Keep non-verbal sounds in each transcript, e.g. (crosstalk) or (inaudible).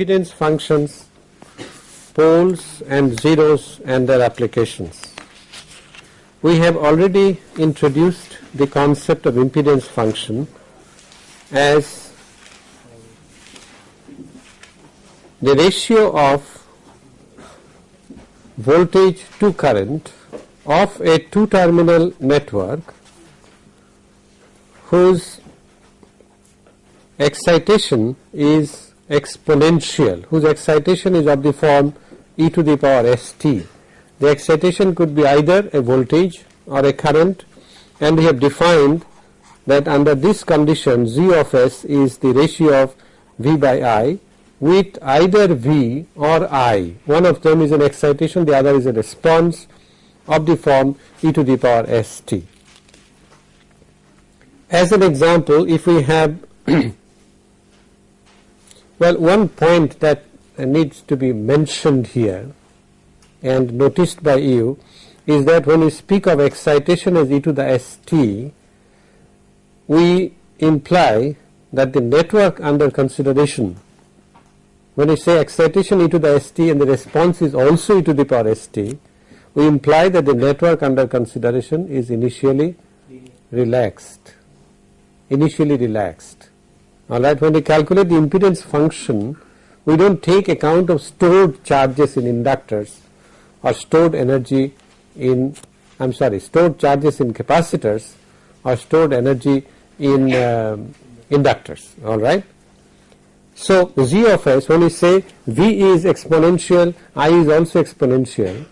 impedance functions, poles and zeros and their applications. We have already introduced the concept of impedance function as the ratio of voltage to current of a two terminal network whose excitation is exponential, whose excitation is of the form e to the power st. The excitation could be either a voltage or a current and we have defined that under this condition z of s is the ratio of v by i with either v or i. One of them is an excitation, the other is a response of the form e to the power st. As an example, if we have (clears throat) well one point that needs to be mentioned here and noticed by you is that when we speak of excitation as e to the st, we imply that the network under consideration when we say excitation e to the st and the response is also e to the power st, we imply that the network under consideration is initially relaxed, initially relaxed. Alright, when we calculate the impedance function, we do not take account of stored charges in inductors or stored energy in I am sorry stored charges in capacitors or stored energy in uh, inductors alright. So, z of s when we say v is exponential i is also exponential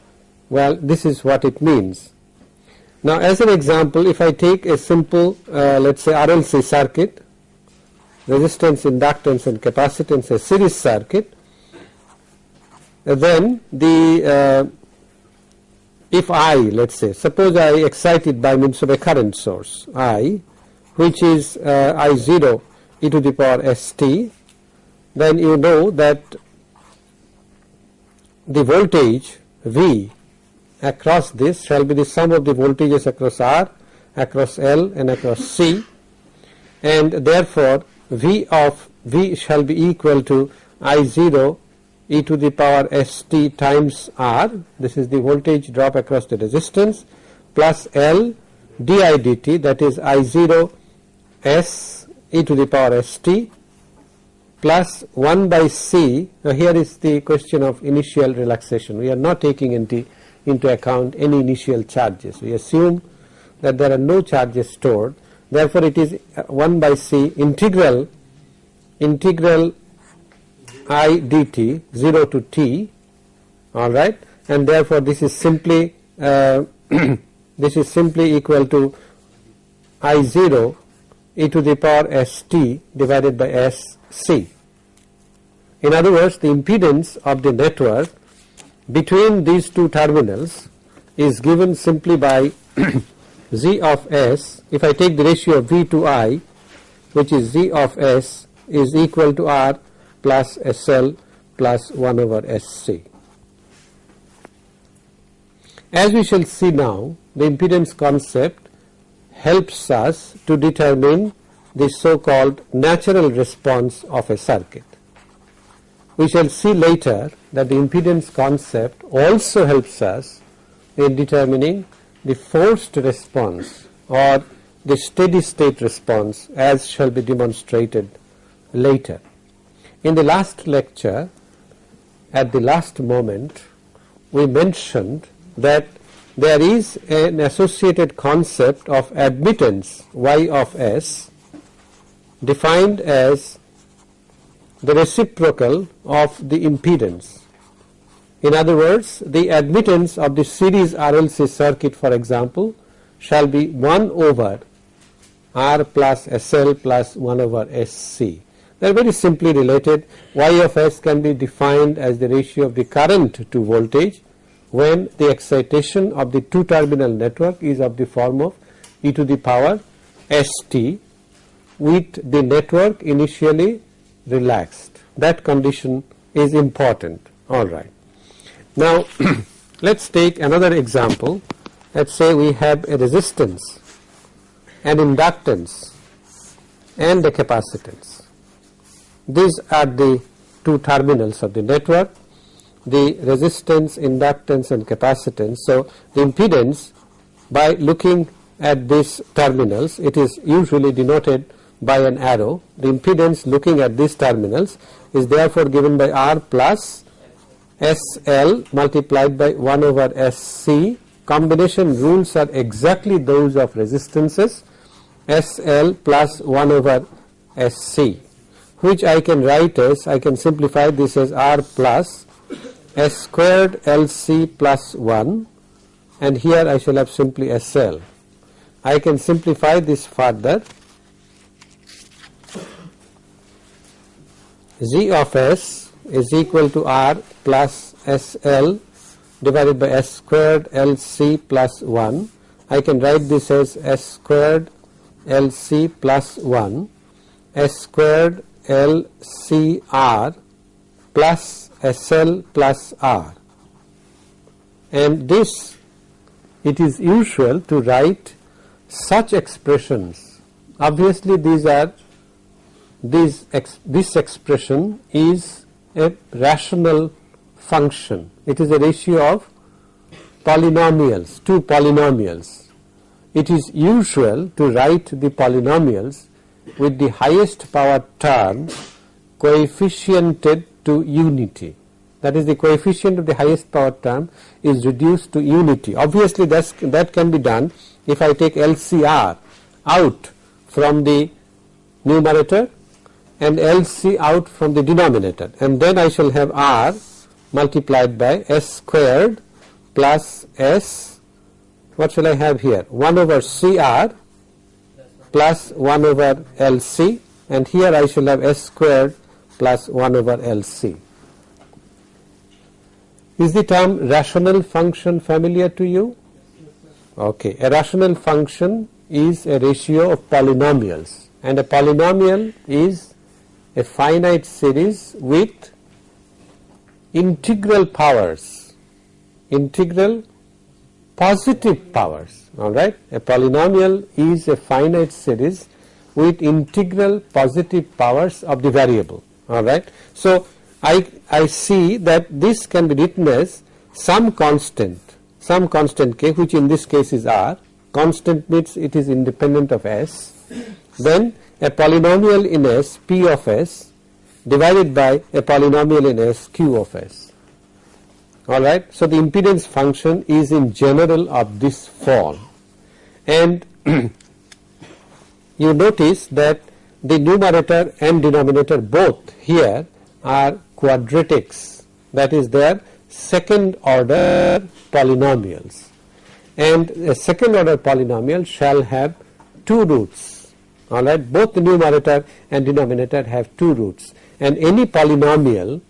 well this is what it means. Now as an example if I take a simple uh, let us say RLC circuit resistance inductance and capacitance a series circuit. Then the uh, if I let us say suppose I excite it by means of a current source I which is uh, I 0 e to the power st then you know that the voltage V across this shall be the sum of the voltages across R across L and across C. And therefore V of V shall be equal to I 0 e to the power st times R. This is the voltage drop across the resistance plus L di dt that is I 0 s e to the power st plus 1 by c. Now here is the question of initial relaxation. We are not taking into into account any initial charges. We assume that there are no charges stored therefore it is 1 by c integral integral i dt 0 to t all right and therefore this is simply uh, (clears throat) this is simply equal to i 0 e to the power st divided by sc. In other words the impedance of the network between these two terminals is given simply by (clears throat) z of s if I take the ratio of v to i which is z of s is equal to r plus SL plus 1 over SC. As we shall see now the impedance concept helps us to determine the so called natural response of a circuit. We shall see later that the impedance concept also helps us in determining the forced response or the steady state response as shall be demonstrated later. In the last lecture at the last moment we mentioned that there is an associated concept of admittance y of s defined as the reciprocal of the impedance. In other words the admittance of the series RLC circuit for example shall be 1 over R plus SL plus 1 over SC they are very simply related. Y of s can be defined as the ratio of the current to voltage when the excitation of the two terminal network is of the form of e to the power st with the network initially relaxed. That condition is important. All right. Now, (clears throat) let us take another example. Let us say we have a resistance, an inductance and a capacitance these are the two terminals of the network, the resistance, inductance and capacitance. So, the impedance by looking at these terminals it is usually denoted by an arrow. The impedance looking at these terminals is therefore given by R plus SL multiplied by 1 over SC. Combination rules are exactly those of resistances SL plus 1 over SC which I can write as I can simplify this as R plus S squared LC plus 1 and here I shall have simply SL. I can simplify this further Z of S is equal to R plus SL divided by S squared LC plus 1. I can write this as S squared LC plus 1 S squared LCR plus SL plus R and this it is usual to write such expressions obviously these are this, ex, this expression is a rational function. It is a ratio of polynomials, two polynomials. It is usual to write the polynomials with the highest power term coefficiented to unity. That is the coefficient of the highest power term is reduced to unity. Obviously, that can be done if I take LCR out from the numerator and LC out from the denominator and then I shall have R multiplied by S squared plus S what shall I have here 1 over CR plus 1 over LC and here I shall have S squared plus 1 over LC. Is the term rational function familiar to you? Okay, a rational function is a ratio of polynomials and a polynomial is a finite series with integral powers, integral positive powers, alright. A polynomial is a finite series with integral positive powers of the variable, alright. So, I, I see that this can be written as some constant, some constant k which in this case is r, constant means it is independent of s, then a polynomial in S P of S divided by a polynomial in S Q of S. Alright. So, the impedance function is in general of this form. And (clears throat) you notice that the numerator and denominator both here are quadratics. That is their second order polynomials. And a second order polynomial shall have two roots. Alright both the numerator and denominator have two roots. And any polynomial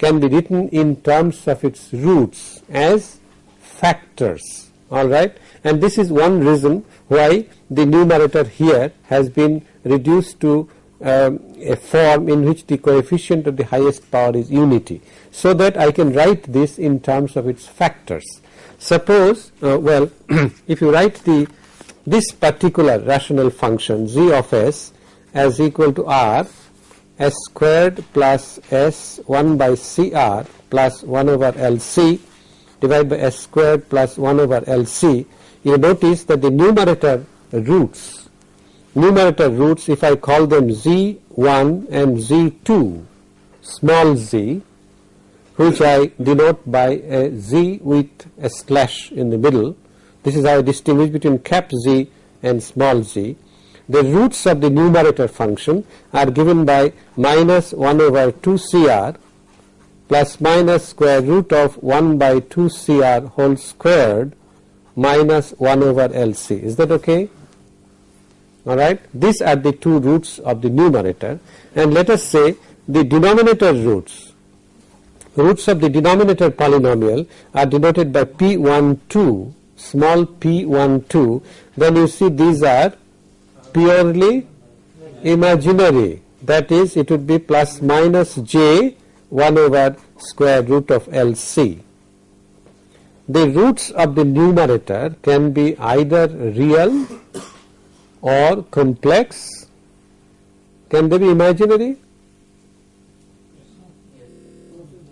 can be written in terms of its roots as factors. Alright and this is one reason why the numerator here has been reduced to um, a form in which the coefficient of the highest power is unity. So that I can write this in terms of its factors. Suppose uh, well (clears throat) if you write the this particular rational function g of s as equal to r s squared plus s 1 by cr plus 1 over lc divided by s squared plus 1 over lc you notice that the numerator roots. Numerator roots if I call them z1 and z2 small z which I denote by a z with a slash in the middle. This is how I distinguish between cap z and small z. The roots of the numerator function are given by minus 1 over 2 cr plus minus square root of 1 by 2 cr whole squared minus 1 over LC. Is that okay? Alright. These are the two roots of the numerator and let us say the denominator roots. Roots of the denominator polynomial are denoted by P12 small p12 then you see these are purely imaginary that is it would be plus minus j 1 over square root of LC. The roots of the numerator can be either real or complex. Can they be imaginary?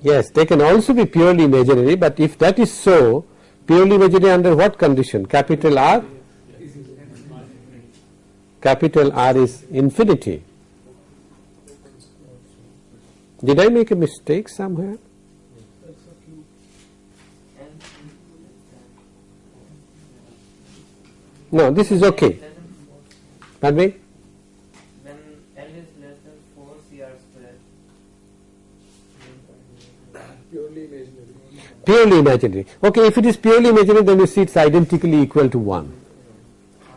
Yes, they can also be purely imaginary, but if that is so, purely imaginary under what condition? Capital R? Capital R is infinity. Did I make a mistake somewhere? No, this is okay. Pardon me? When L is less than 4 CR square. Purely imaginary. Purely imaginary. Okay, if it is purely imaginary, then you see it's identically equal to 1.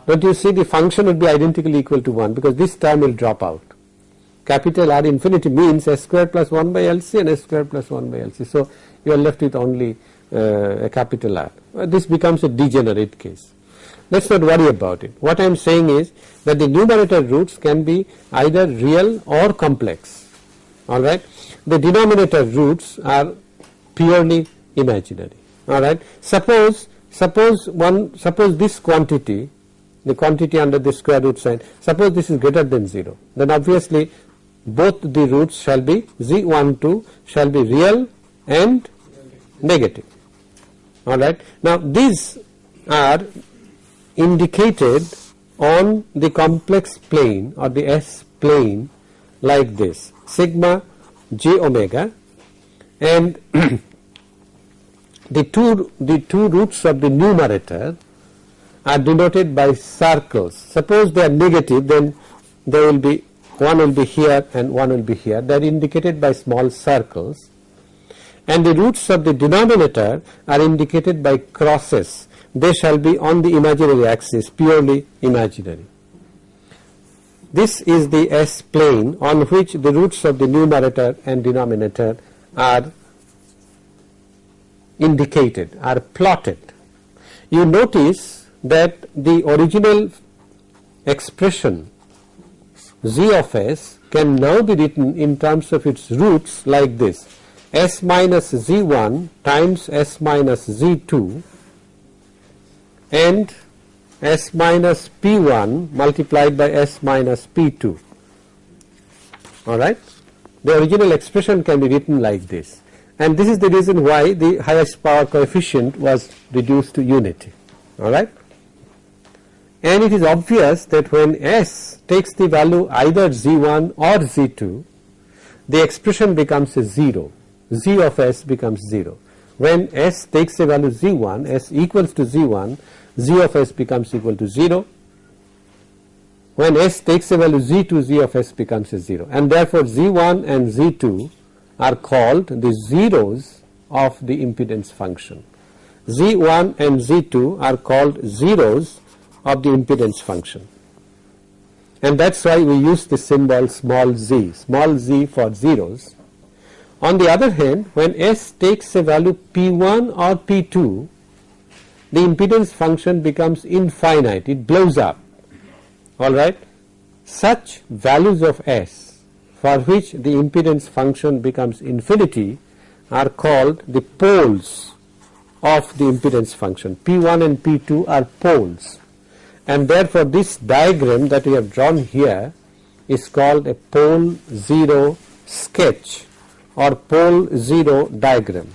Don't you see the function would be identically equal to 1 because this term will drop out. Capital R infinity means s square plus 1 by LC and s square plus 1 by LC. So, you are left with only uh, a capital R. Uh, this becomes a degenerate case. Let us not worry about it. What I am saying is that the numerator roots can be either real or complex. Alright. The denominator roots are purely imaginary. Alright. Suppose, suppose one, suppose this quantity, the quantity under the square root sign, suppose this is greater than 0, then obviously both the roots shall be z12 shall be real and negative. Alright. Now these are indicated on the complex plane or the S plane like this sigma j omega and (clears throat) the two the two roots of the numerator are denoted by circles. Suppose they are negative then there will be one will be here and one will be here they are indicated by small circles and the roots of the denominator are indicated by crosses they shall be on the imaginary axis purely imaginary. This is the S plane on which the roots of the numerator and denominator are indicated are plotted. You notice that the original expression z of s can now be written in terms of its roots like this s minus z1 times s minus z2 and s minus p1 multiplied by s minus p2 alright. The original expression can be written like this and this is the reason why the highest power coefficient was reduced to unity alright. And it is obvious that when s takes the value either z1 or z2 the expression becomes a 0 z of s becomes 0 when s takes a value z1 s equals to z1 z of s becomes equal to 0 when s takes a value z2 z of s becomes a 0 and therefore z1 and z2 are called the zeros of the impedance function. z1 and z2 are called zeros of the impedance function and that is why we use the symbol small z, small z for zeros. On the other hand when s takes a value p1 or p2 the impedance function becomes infinite, it blows up alright. Such values of S for which the impedance function becomes infinity are called the poles of the impedance function. P1 and P2 are poles and therefore this diagram that we have drawn here is called a pole 0 sketch or pole 0 diagram.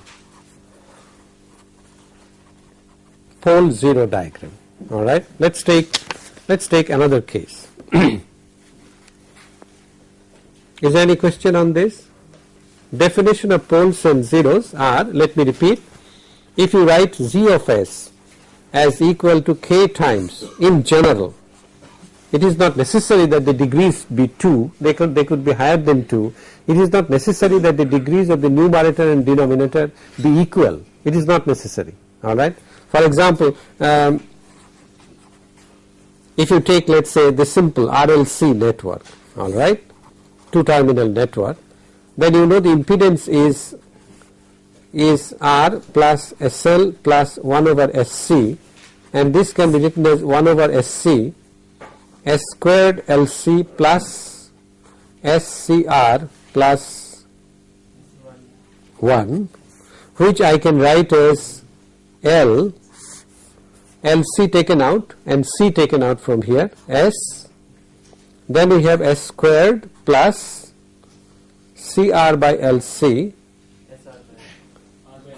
pole 0 diagram alright. Let us take let us take another case. (clears throat) Is there any question on this? Definition of poles and zeros are let me repeat if you write z of s as equal to k times in general. It is not necessary that the degrees be 2 they could they could be higher than 2 it is not necessary that the degrees of the numerator and denominator be equal. It is not necessary. Alright for example, um, if you take let us say the simple RLC network alright, two terminal network then you know the impedance is is R plus SL plus 1 over SC and this can be written as 1 over S c S squared LC plus SCR plus 1 which I can write as L L C taken out and C taken out from here S. Then we have S squared plus CR by L c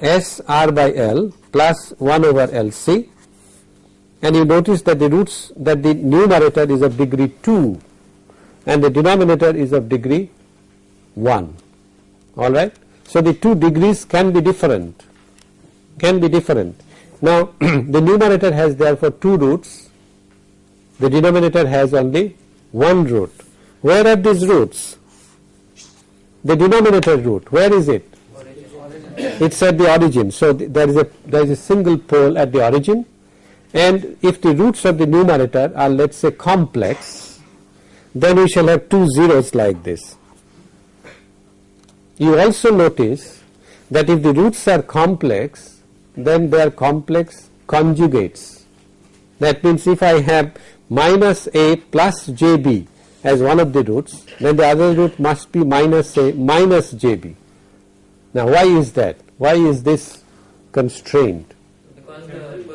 S r by L plus 1 over L C and you notice that the roots that the numerator is of degree 2 and the denominator is of degree 1 alright. So, the two degrees can be different can be different. Now, (clears throat) the numerator has therefore two roots the denominator has only one root. Where are these roots? The denominator root where is it? It's at the origin. So, th there is a there is a single pole at the origin and if the roots of the numerator are let us say complex then we shall have two zeros like this. You also notice that if the roots are complex then they are complex conjugates. That means if I have minus a plus jb as one of the roots then the other root must be minus a minus jb. Now why is that? Why is this constrained? Because the.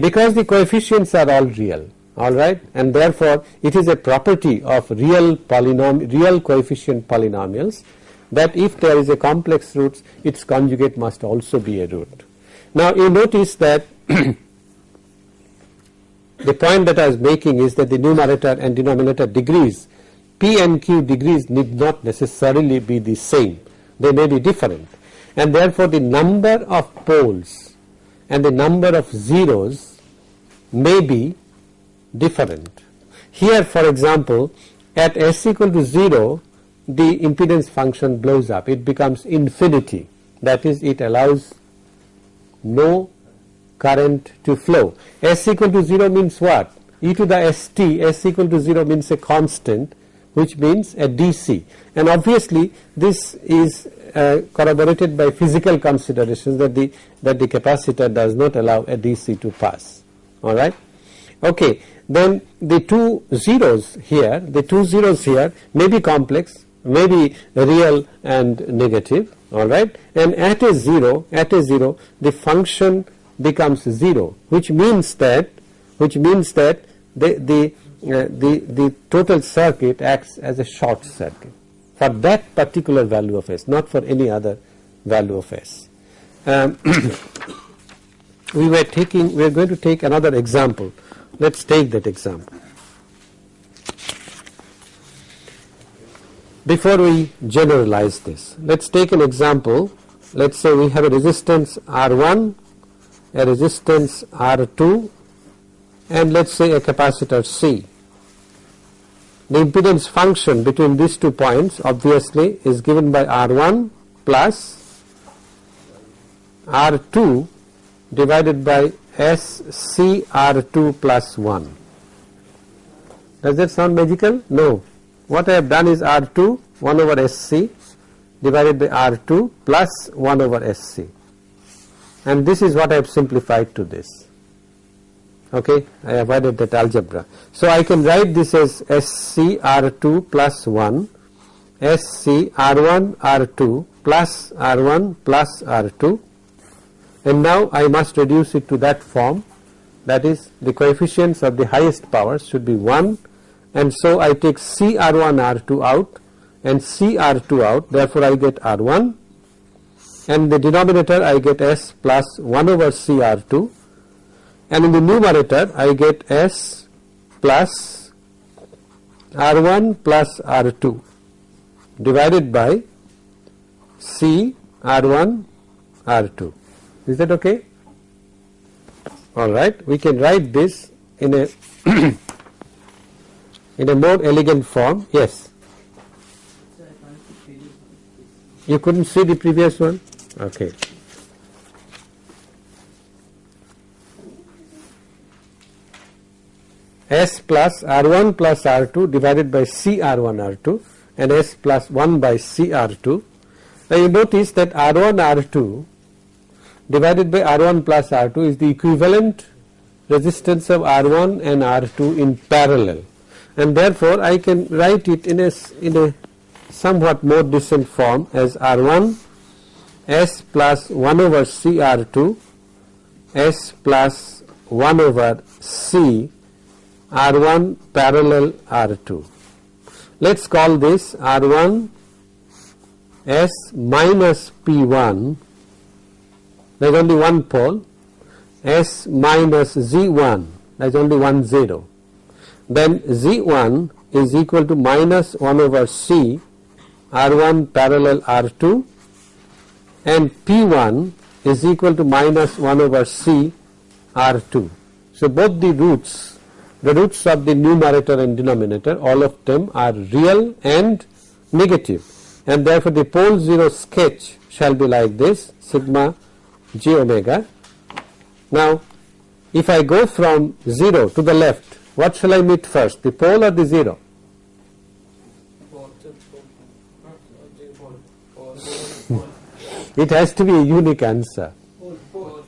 Because the coefficients are all real alright and therefore it is a property of real polynom real coefficient polynomials that if there is a complex root its conjugate must also be a root. Now you notice that (coughs) the point that I was making is that the numerator and denominator degrees p and q degrees need not necessarily be the same. They may be different. And therefore the number of poles and the number of zeros may be different. Here for example at s equal to 0 the impedance function blows up it becomes infinity that is it allows no current to flow. S equal to 0 means what? e to the st s equal to 0 means a constant which means a DC and obviously this is uh, corroborated by physical considerations that the that the capacitor does not allow a DC to pass. Alright. Okay. Then the two zeros here the two zeros here may be complex may be real and negative. Alright and at a 0 at a 0 the function becomes 0 which means that which means that the the uh, the the total circuit acts as a short circuit for that particular value of s not for any other value of s. Um, (coughs) we were taking we are going to take another example let us take that example. Before we generalize this let us take an example let us say we have a resistance R1 a resistance R2 and let us say a capacitor C. The impedance function between these two points obviously is given by R1 plus R2 divided by SCR2 plus 1. Does that sound magical? No. What I have done is R2 1 over SC divided by R2 plus 1 over SC and this is what I have simplified to this okay? I avoided that algebra. So I can write this as SCR2 plus 1 SCR1 R2 plus R1 plus R2 and now I must reduce it to that form. That is the coefficients of the highest powers should be 1 and so I take CR1 R2 out. And CR2 out therefore I get R1 and the denominator I get S plus 1 over CR2 and in the numerator I get S plus R1 plus R2 divided by C R1 R2 is that okay? Alright we can write this in a (clears throat) in a more elegant form. Yes. You couldn't see the previous one? Okay S plus R1 plus R2 divided by CR1 R2 and S plus 1 by CR2 now you notice that R1 R2 divided by R1 plus R2 is the equivalent resistance of R1 and R2 in parallel. And therefore I can write it in a in a somewhat more decent form as R1 S plus 1 over CR2 S plus 1 over C R1 parallel R2. Let us call this R1 S minus P1 there is only one pole. S minus Z1 there is only one 0 then Z1 is equal to minus 1 over C R1 parallel R2 and P1 is equal to minus 1 over C R2. So, both the roots the roots of the numerator and denominator all of them are real and negative and therefore, the pole 0 sketch shall be like this sigma j omega. Now, if I go from 0 to the left what shall I meet first the pole or the 0? It has to be a unique answer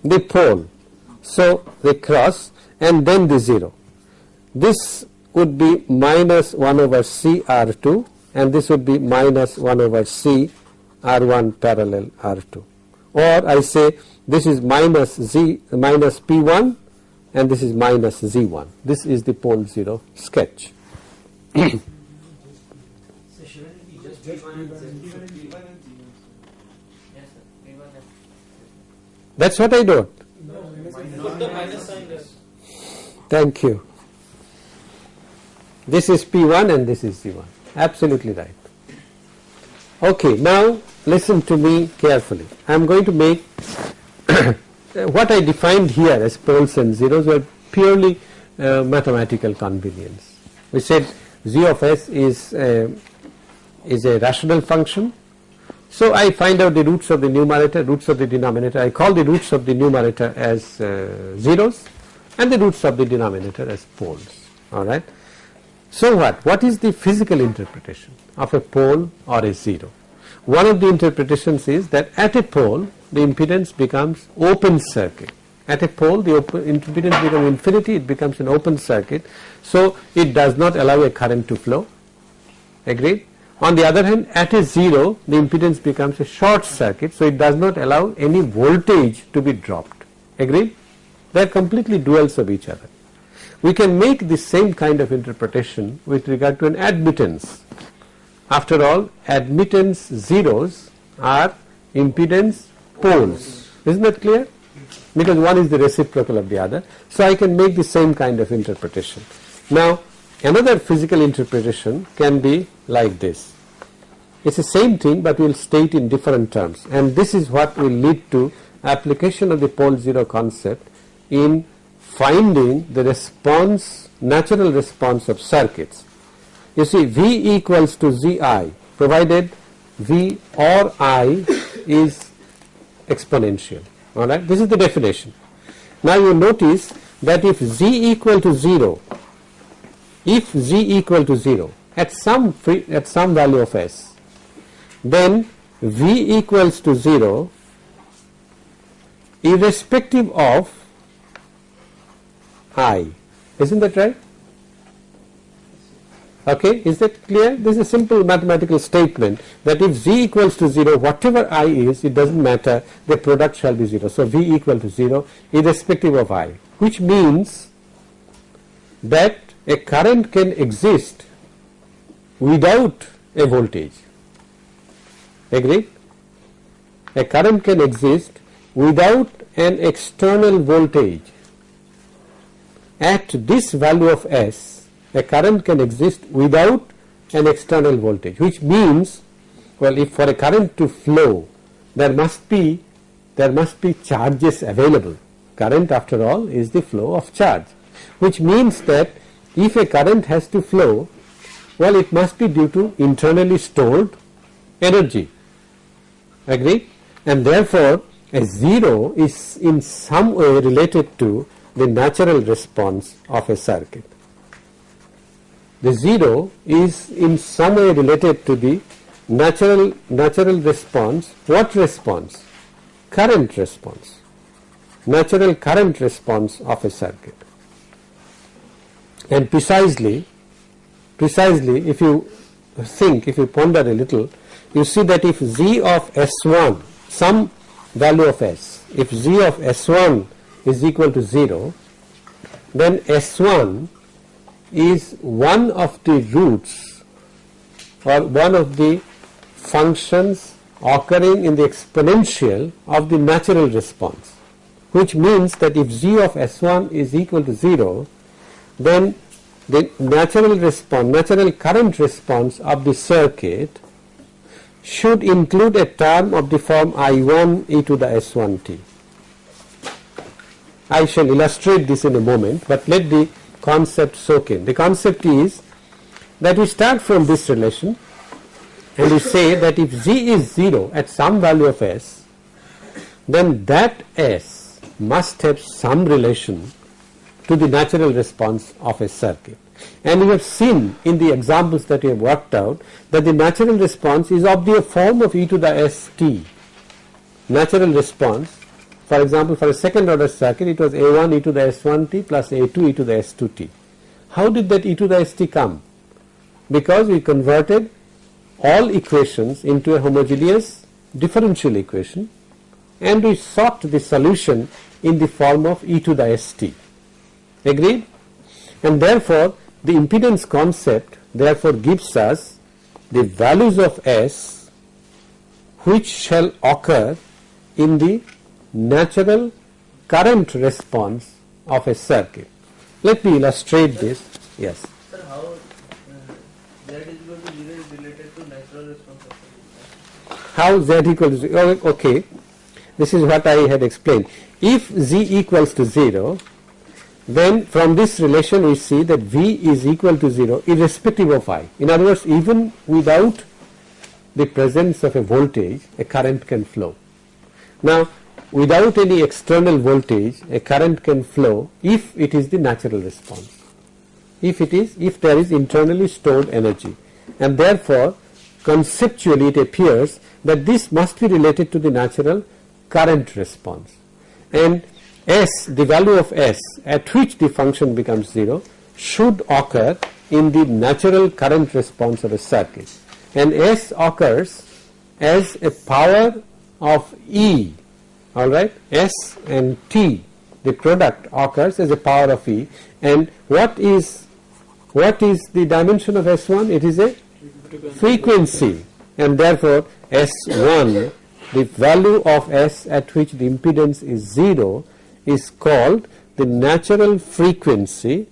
the pole. So, the cross and then the 0. This would be minus 1 over C R 2 and this would be minus 1 over C R 1 parallel R 2 or I say this is minus Z minus P 1 and this is minus Z 1. This is the pole 0 sketch. (clears throat) So shouldn't it be just P1 and Z? Yes, sir. P1 and That is what I do. Put the minus sign there. Thank you. This is P1 and this is Z1. Absolutely right. Okay, now listen to me carefully. I am going to make (coughs) what I defined here as poles and zeros were purely uh, mathematical convenience. We said z of s is uh, is a rational function. So I find out the roots of the numerator, roots of the denominator. I call the roots of the numerator as uh, zeros and the roots of the denominator as poles. All right. So what? What is the physical interpretation of a pole or a zero? One of the interpretations is that at a pole the impedance becomes open circuit. At a pole the impedance becomes infinity, it becomes an open circuit. So it does not allow a current to flow. Agreed? On the other hand, at a zero the impedance becomes a short circuit, so it does not allow any voltage to be dropped. Agreed? They are completely duals of each other. We can make the same kind of interpretation with regard to an admittance after all admittance zeros are impedance poles. Isn't that clear? Because one is the reciprocal of the other. So I can make the same kind of interpretation. Now another physical interpretation can be like this. It's the same thing but we will state in different terms and this is what will lead to application of the pole zero concept in finding the response natural response of circuits. You see V equals to Zi provided V or I is exponential. Alright this is the definition. Now you notice that if Z equal to 0 if Z equal to 0 at some free, at some value of S then V equals to 0 irrespective of I isn't that right Okay, is that clear? This is a simple mathematical statement that if z equals to 0, whatever i is, it does not matter, the product shall be 0. So, v equal to 0 irrespective of i, which means that a current can exist without a voltage. Agree? A current can exist without an external voltage. At this value of S, a current can exist without an external voltage which means well if for a current to flow there must be there must be charges available. Current after all is the flow of charge which means that if a current has to flow well it must be due to internally stored energy. Agree? And therefore a zero is in some way related to the natural response of a circuit. The 0 is in some way related to the natural natural response what response? Current response. Natural current response of a circuit. And precisely precisely if you think if you ponder a little you see that if z of s1 some value of s if z of s1 is equal to 0 then s1 is one of the roots or one of the functions occurring in the exponential of the natural response which means that if g of S1 is equal to 0 then the natural response natural current response of the circuit should include a term of the form I1 e to the S1t. I shall illustrate this in a moment, but let the concept soak in. The concept is that we start from this relation and we say that if g is 0 at some value of s, then that s must have some relation to the natural response of a circuit. And we have seen in the examples that we have worked out that the natural response is of the form of e to the st. Natural response for example, for a second order circuit it was A1 e to the S1t plus A2 e to the S2t. How did that e to the st come? Because we converted all equations into a homogeneous differential equation and we sought the solution in the form of e to the st. Agreed? And therefore, the impedance concept therefore gives us the values of S which shall occur in the natural current response of a circuit. Let me illustrate this. Yes. Sir, how uh, Z is equal to 0 is related to natural response How Z equals to oh, okay. This is what I had explained. If Z equals to 0, then from this relation we see that V is equal to 0 irrespective of I. In other words, even without the presence of a voltage, a current can flow. Now, without any external voltage a current can flow if it is the natural response. If it is if there is internally stored energy. And therefore conceptually it appears that this must be related to the natural current response. And S the value of S at which the function becomes 0 should occur in the natural current response of a circuit. And S occurs as a power of E all right? S and t the product occurs as a power of e. And what is what is the dimension of s1 it is a frequency. And therefore s1 the value of s at which the impedance is 0 is called the natural frequency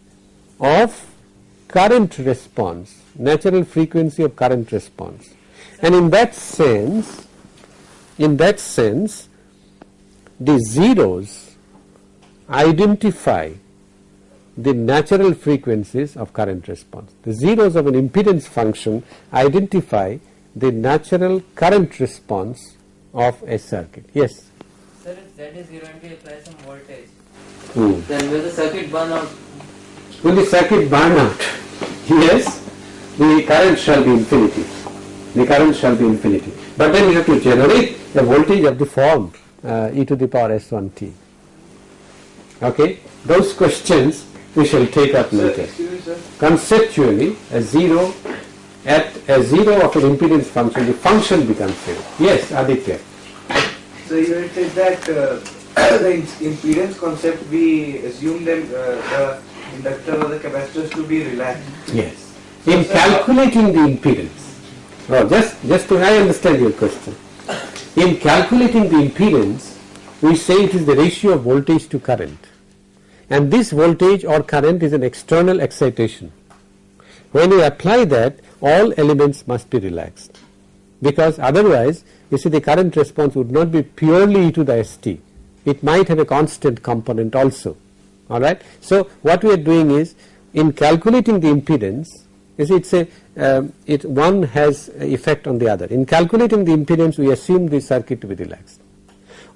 of current response. Natural frequency of current response. And in that sense in that sense the zeros identify the natural frequencies of current response. The zeros of an impedance function identify the natural current response of a circuit. Yes? Sir, if Z is 0 and we apply some voltage, Hmm. then will the circuit burn out? Will the circuit burn out? Yes, the current shall be infinity. The current shall be infinity. But then you have to generate a voltage of the form e to the power s1t. Okay, those questions we shall take up later. Conceptually, a zero at a zero of an impedance function, the function becomes zero. Yes, Aditya. So you had said that uh, the impedance concept, we assume them, uh, the inductor or the capacitors to be relaxed. Yes. In calculating the impedance, oh, just just to I understand your question. In calculating the impedance, we say it is the ratio of voltage to current, and this voltage or current is an external excitation. When you apply that, all elements must be relaxed, because otherwise, you see, the current response would not be purely e to the st. It might have a constant component also. All right. So what we are doing is in calculating the impedance, you see, it's a um, it one has effect on the other. In calculating the impedance, we assume the circuit to be relaxed.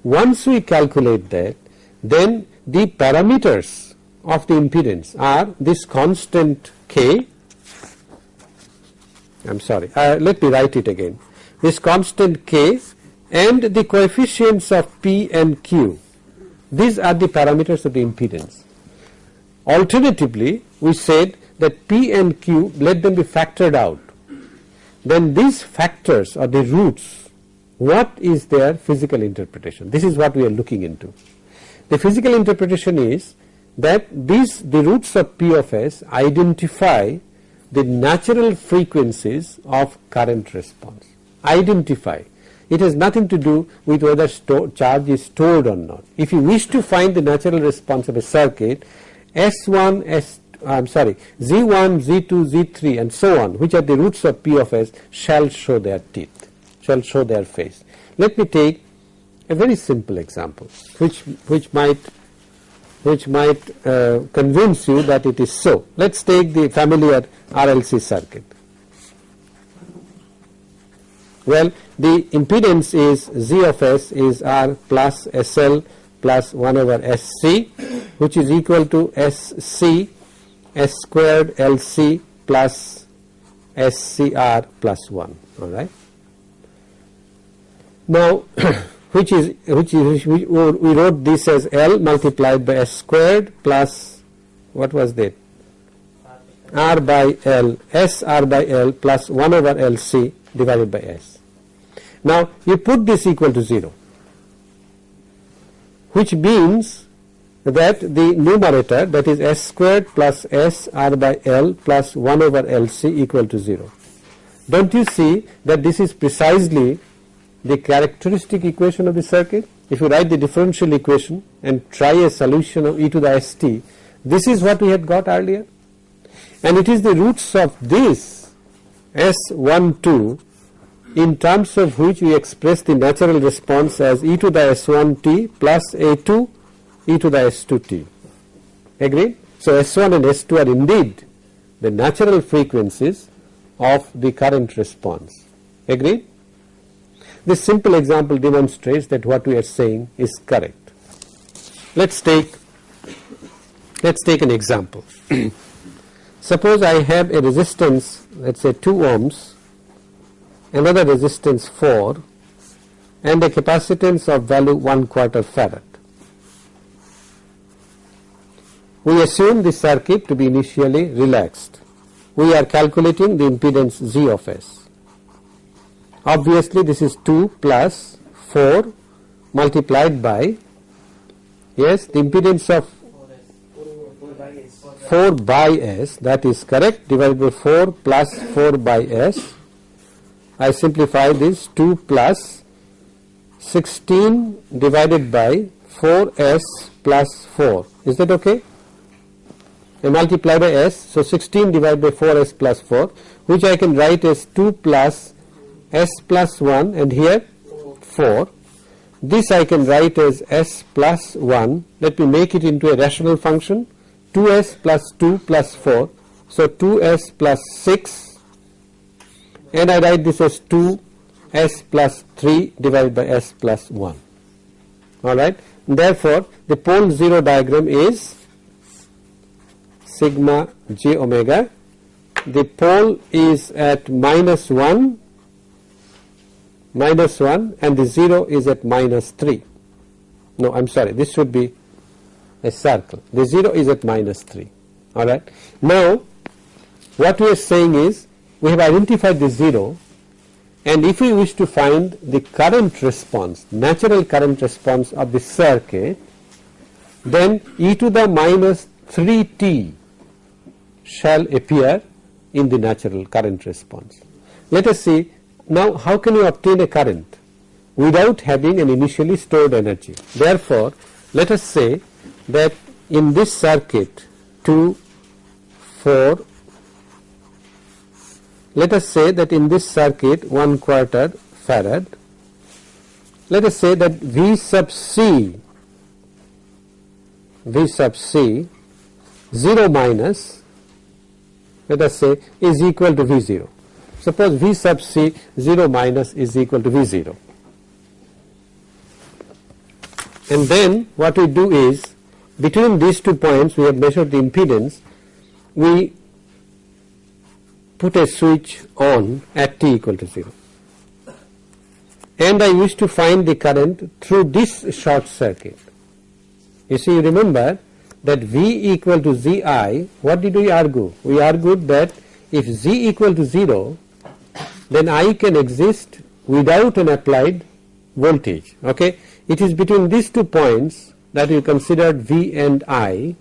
Once we calculate that, then the parameters of the impedance are this constant k. I'm sorry. Uh, let me write it again. This constant k and the coefficients of p and q. These are the parameters of the impedance. Alternatively, we said that P and Q let them be factored out. Then these factors are the roots. What is their physical interpretation? This is what we are looking into. The physical interpretation is that these the roots of P of S identify the natural frequencies of current response. Identify. it has nothing to do with whether charge is stored or not. If you wish to find the natural response of a circuit S1, S I am sorry Z1, Z2, Z3 and so on which are the roots of P of S shall show their teeth, shall show their face. Let me take a very simple example which, which might which might uh, convince you that it is so. Let us take the familiar RLC circuit. Well, the impedance is Z of S is R plus SL plus 1 over SC which is equal to SC S squared LC plus SCR plus 1 alright. Now (clears throat) which is which is we wrote this as L multiplied by S squared plus what was that R by L S R by L plus 1 over LC divided by S. Now you put this equal to 0 which means that the numerator that is S squared plus S R by L plus 1 over LC equal to 0. Don't you see that this is precisely the characteristic equation of the circuit. If you write the differential equation and try a solution of e to the st, this is what we had got earlier and it is the roots of this S12 in terms of which we express the natural response as e to the S1t plus A2 e to the S2t. Agree? So S1 and S2 are indeed the natural frequencies of the current response. Agree? This simple example demonstrates that what we are saying is correct. Let us take let us take an example. (clears throat) Suppose I have a resistance let us say 2 ohms, another resistance 4 and a capacitance of value 1 quarter farad. We assume the circuit to be initially relaxed. We are calculating the impedance Z of S. Obviously this is 2 plus 4 multiplied by yes the impedance of 4 by s that is correct divided by 4 plus 4 by s. I simplify this 2 plus 16 divided by 4s plus 4 is that okay I multiply by s so 16 divided by 4s plus 4 which I can write as 2 plus s plus 1 and here 4 this I can write as s plus 1 let me make it into a rational function. 2s plus 2 plus 4 so 2s plus 6 and I write this as 2 s plus 3 divided by s plus 1 alright therefore the pole 0 diagram is sigma j omega the pole is at minus 1 minus 1 and the 0 is at minus 3. No, I am sorry, this should be a circle. The 0 is at minus 3. Alright. Now, what we are saying is we have identified the 0 and if we wish to find the current response, natural current response of the circuit, then e to the minus 3t shall appear in the natural current response. Let us see now how can you obtain a current without having an initially stored energy? Therefore, let us say that in this circuit 2, 4, let us say that in this circuit 1 quarter farad, let us say that V sub C, V sub C 0 minus let us say is equal to V 0. Suppose V sub C 0 minus is equal to V 0 and then what we do is between these two points we have measured the impedance we put a switch on at t equal to 0 and I wish to find the current through this short circuit. You see remember that V equal to Zi what did we argue? We argued that if Z equal to 0 then I can exist without an applied voltage. Okay, It is between these two points that we considered V and I,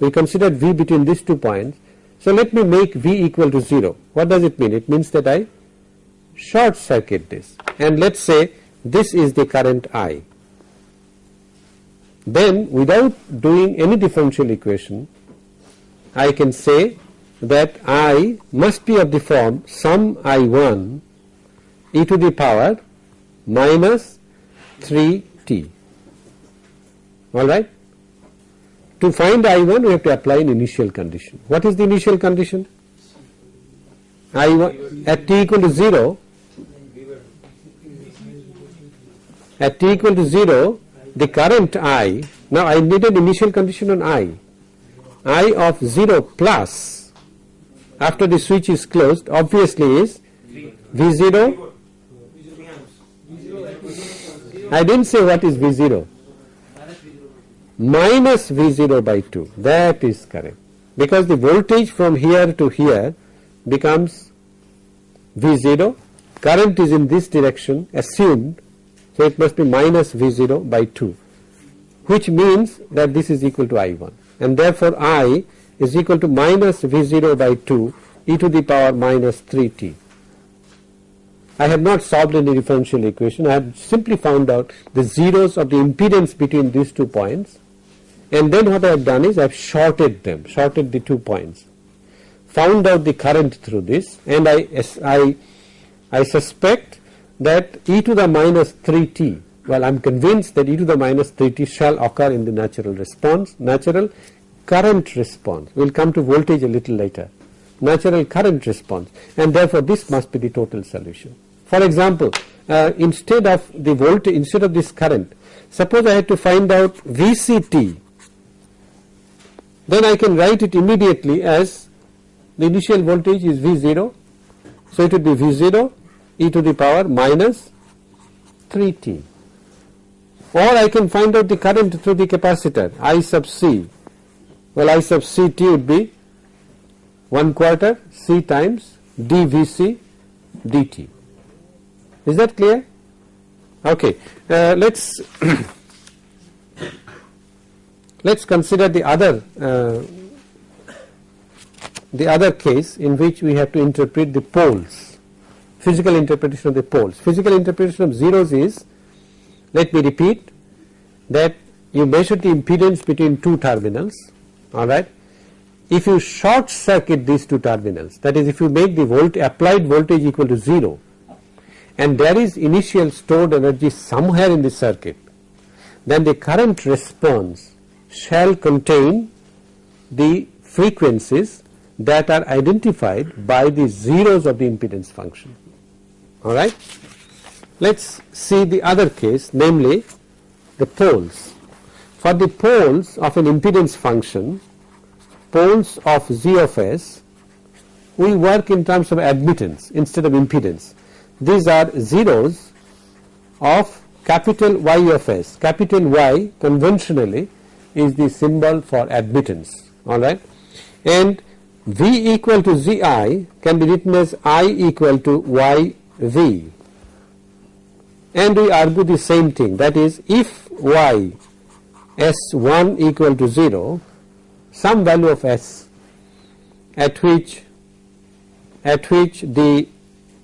we considered V between these two points. So let me make V equal to 0. What does it mean? It means that I short circuit this and let us say this is the current I. Then without doing any differential equation I can say that I must be of the form sum I1 e to the power minus 3t alright. To find I1 we have to apply an initial condition. What is the initial condition? I1 at t equal to 0 at t equal to 0 the current I now I need an initial condition on I. I of 0 plus after the switch is closed obviously is V0 I didn't say what is V0 minus V0 by 2 that is correct. Because the voltage from here to here becomes V0 current is in this direction assumed so it must be minus V0 by 2 which means that this is equal to I1 and therefore I is equal to minus V0 by 2 e to the power minus 3t. I have not solved any differential equation. I have simply found out the zeros of the impedance between these two points. And then what I have done is I have shorted them shorted the two points. Found out the current through this and I, I, I suspect that e to the minus 3t well I am convinced that e to the minus 3t shall occur in the natural response natural current response. We will come to voltage a little later. Natural current response. And therefore this must be the total solution. For example uh, instead of the voltage instead of this current suppose I had to find out VCT then I can write it immediately as the initial voltage is V0 so it would be V0 e to the power minus 3t or I can find out the current through the capacitor I sub c. Well I sub ct would be 1 quarter c times dvc dt. Is that clear? Okay. Uh, let's (coughs) let's consider the other uh, the other case in which we have to interpret the poles physical interpretation of the poles. Physical interpretation of zeros is let me repeat that you measure the impedance between two terminals alright. If you short circuit these two terminals that is if you make the volt applied voltage equal to 0 and there is initial stored energy somewhere in the circuit then the current response shall contain the frequencies that are identified by the zeros of the impedance function alright. Let us see the other case namely the poles. For the poles of an impedance function poles of z of s we work in terms of admittance instead of impedance. These are zeros of capital Y of s. Capital Y conventionally is the symbol for admittance alright and V equal to Zi can be written as I equal to Y V. And we argue the same thing. That is if y s1 equal to 0 some value of s at which at which the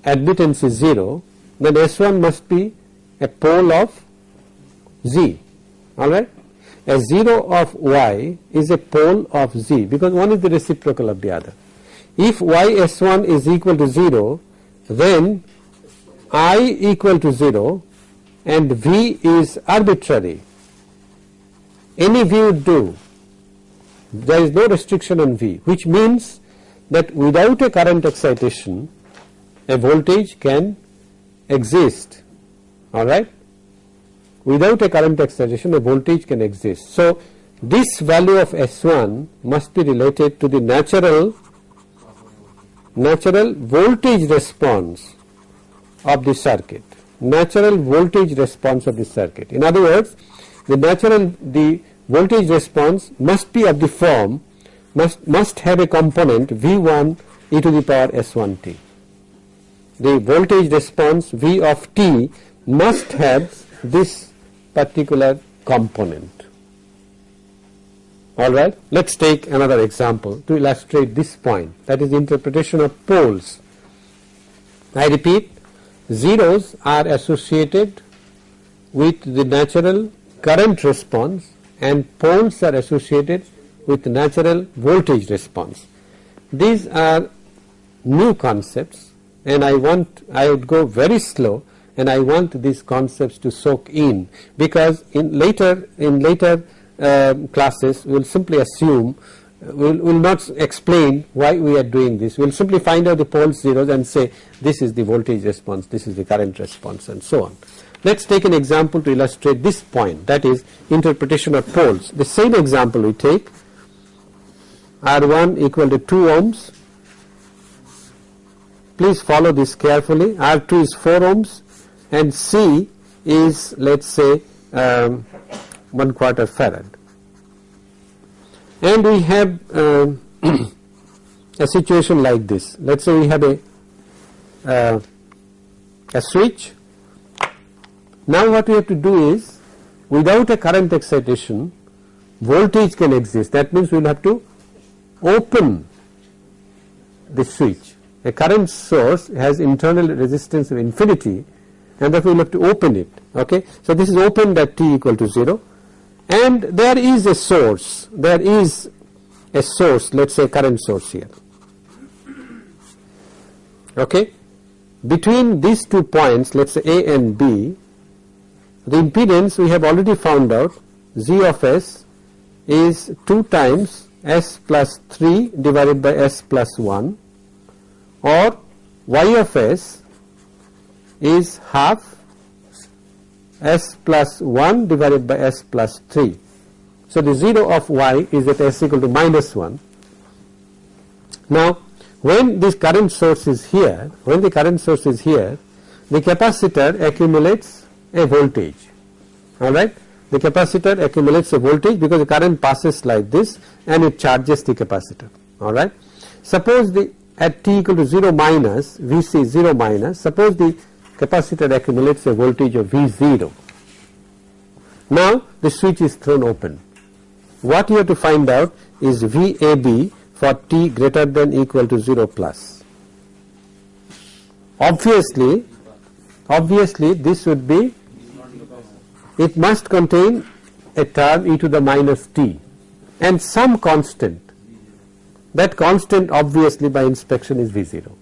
admittance is 0 then s1 must be a pole of z. Alright? A 0 of y is a pole of z because one is the reciprocal of the other. If y s1 is equal to 0 then i equal to 0 and v is arbitrary any v would do there is no restriction on v which means that without a current excitation a voltage can exist alright without a current excitation a voltage can exist. So this value of S1 must be related to the natural natural voltage response of the circuit, natural voltage response of the circuit. In other words, the natural the voltage response must be of the form must must have a component V1 e to the power S1t. The voltage response V of t must have this particular component. Alright, let us take another example to illustrate this point that is interpretation of poles. I repeat zeros are associated with the natural current response and poles are associated with natural voltage response. These are new concepts and I want I would go very slow and I want these concepts to soak in because in later in later uh, classes we will simply assume we will not explain why we are doing this. We will simply find out the pole zeros and say this is the voltage response this is the current response and so on. Let us take an example to illustrate this point that is interpretation of poles. The same example we take R1 equal to 2 ohms. Please follow this carefully. R2 is 4 ohms and C is let us say um, 1 quarter farad and we have uh, (clears throat) a situation like this. Let us say we have a uh, a switch. Now what we have to do is without a current excitation voltage can exist. That means we will have to open the switch. A current source has internal resistance of infinity and therefore we will have to open it. Okay? So this is opened at t equal to 0 and there is a source. There is a source. Let us say current source here. Okay? Between these two points let us say A and B the impedance we have already found out Z of S is 2 times S plus 3 divided by S plus 1 or Y of S is half s plus 1 divided by s plus 3. So, the 0 of y is at s equal to minus 1. Now, when this current source is here, when the current source is here, the capacitor accumulates a voltage, alright. The capacitor accumulates a voltage because the current passes like this and it charges the capacitor, alright. Suppose the at t equal to 0 minus Vc 0 minus, suppose the capacitor accumulates a voltage of V0. Now the switch is thrown open. What you have to find out is VAB for t greater than equal to 0 plus. Obviously, obviously this would be, it must contain a term e to the minus t and some constant. That constant obviously by inspection is V0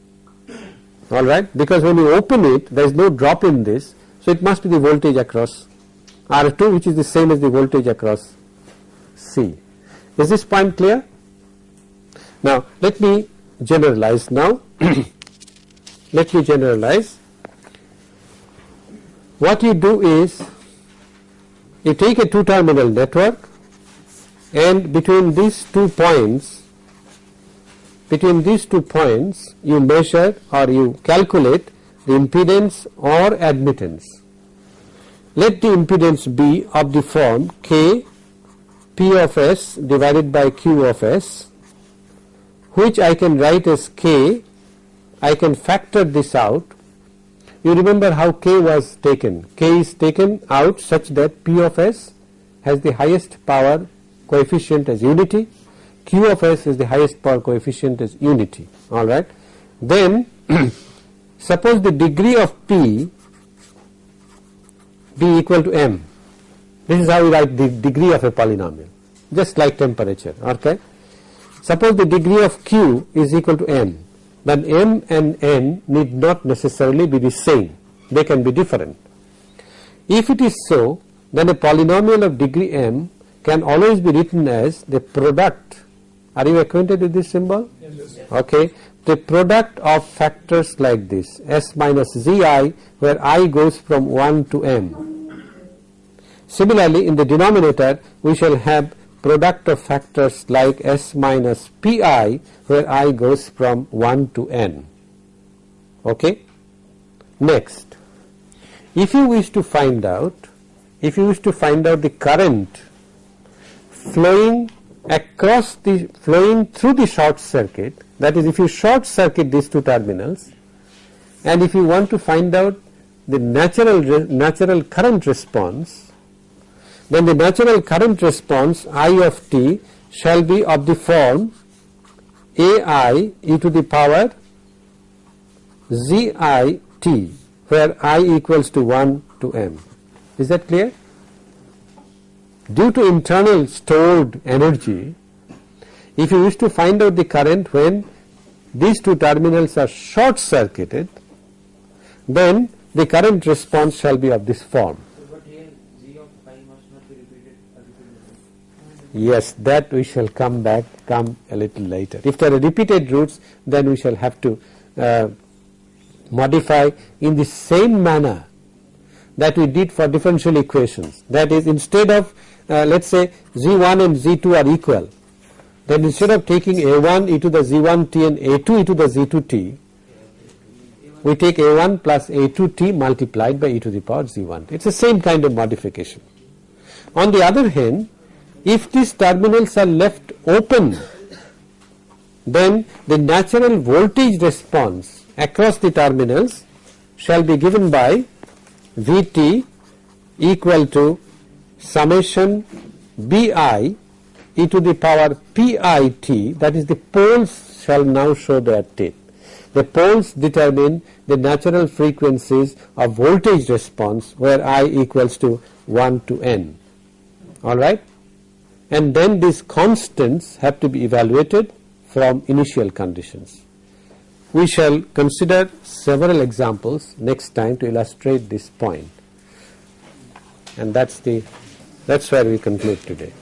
alright because when you open it there is no drop in this so it must be the voltage across R2 which is the same as the voltage across C. Is this point clear? Now let me generalize now (clears throat) let me generalize what you do is you take a two terminal network and between these two points between these two points you measure or you calculate the impedance or admittance. Let the impedance be of the form k p of s divided by q of s which I can write as k. I can factor this out. You remember how k was taken. K is taken out such that p of s has the highest power coefficient as unity Q of S is the highest power coefficient is unity alright. Then (clears throat) suppose the degree of P be equal to m this is how we write the degree of a polynomial just like temperature okay. Suppose the degree of Q is equal to m then m and n need not necessarily be the same they can be different. If it is so then a polynomial of degree m can always be written as the product are you acquainted with this symbol? Yes. Okay. The product of factors like this s minus zi where i goes from 1 to m. Similarly, in the denominator we shall have product of factors like s minus pi where i goes from 1 to n. Okay. Next, if you wish to find out, if you wish to find out the current flowing across the flowing through the short circuit that is if you short circuit these two terminals and if you want to find out the natural natural current response then the natural current response I of t shall be of the form ai e to the power zi t where i equals to 1 to m Is that clear? Due to internal stored energy, if you wish to find out the current when these two terminals are short circuited, then the current response shall be of this form. Yes, that we shall come back, come a little later. If there are repeated roots, then we shall have to uh, modify in the same manner that we did for differential equations. That is, instead of uh, let us say Z1 and Z2 are equal, then instead of taking A1 e to the Z1t and A2 e to the Z2t, we take A1 plus A2t multiplied by e to the power Z1. It is the same kind of modification. On the other hand, if these terminals are left open, then the natural voltage response across the terminals shall be given by Vt equal to summation Bi e to the power Pit that is the poles shall now show their teeth. The poles determine the natural frequencies of voltage response where I equals to 1 to n alright and then these constants have to be evaluated from initial conditions. We shall consider several examples next time to illustrate this point and that is the that is where we conclude today.